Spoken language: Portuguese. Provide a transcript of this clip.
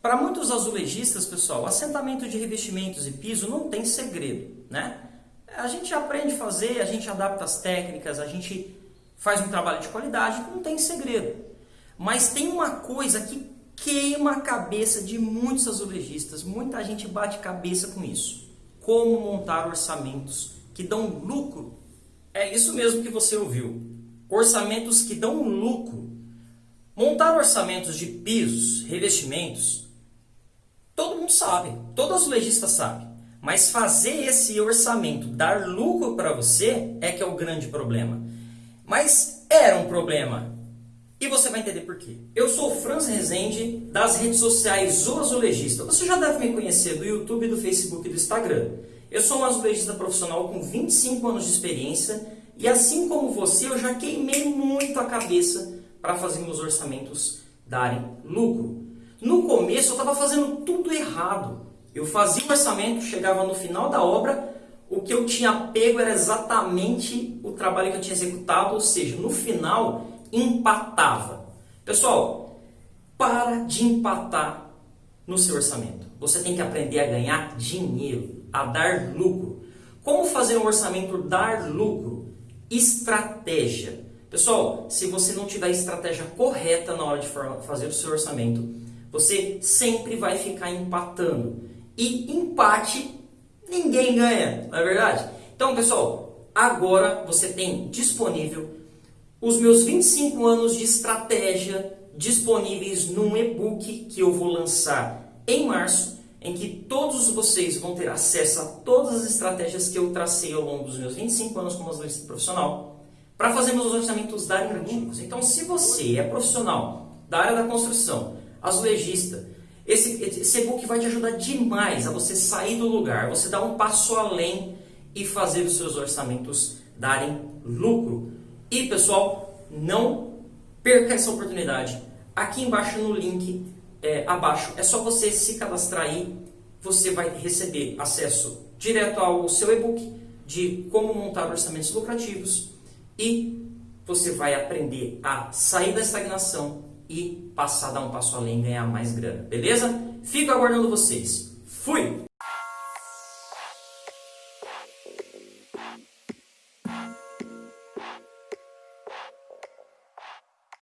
para muitos azulejistas, pessoal, assentamento de revestimentos e piso não tem segredo, né? A gente aprende a fazer, a gente adapta as técnicas, a gente faz um trabalho de qualidade, não tem segredo. Mas tem uma coisa que queima a cabeça de muitos azulejistas, muita gente bate cabeça com isso. Como montar orçamentos que dão lucro. É isso mesmo que você ouviu. Orçamentos que dão lucro. Montar orçamentos de pisos, revestimentos, todo mundo sabe, todo azulejista sabe. Mas fazer esse orçamento dar lucro para você é que é o grande problema. Mas era um problema. E você vai entender por quê. Eu sou o Franz Rezende, das redes sociais O Azulejista. Você já deve me conhecer do YouTube, do Facebook e do Instagram. Eu sou um azulejista profissional com 25 anos de experiência e assim como você, eu já queimei muito a cabeça para fazer meus orçamentos darem lucro. No começo eu estava fazendo tudo errado. Eu fazia o orçamento, chegava no final da obra, o que eu tinha pego era exatamente o trabalho que eu tinha executado, ou seja, no final empatava. Pessoal, para de empatar no seu orçamento. Você tem que aprender a ganhar dinheiro, a dar lucro. Como fazer um orçamento dar lucro? Estratégia. Pessoal, se você não tiver a estratégia correta na hora de fazer o seu orçamento, você sempre vai ficar empatando. E empate ninguém ganha, não é verdade? Então, pessoal, agora você tem disponível os meus 25 anos de estratégia disponíveis num e-book que eu vou lançar em março, em que todos vocês vão ter acesso a todas as estratégias que eu tracei ao longo dos meus 25 anos como azulejista profissional para fazer meus orçamentos darem lucros. Então, se você é profissional da área da construção, azulejista, esse, esse e-book vai te ajudar demais a você sair do lugar, você dar um passo além e fazer os seus orçamentos darem lucro. E pessoal, não perca essa oportunidade. Aqui embaixo no link é, abaixo é só você se cadastrar aí, você vai receber acesso direto ao seu e-book de como montar orçamentos lucrativos e você vai aprender a sair da estagnação e passar dar um passo além e ganhar mais grana, beleza? Fico aguardando vocês. Fui!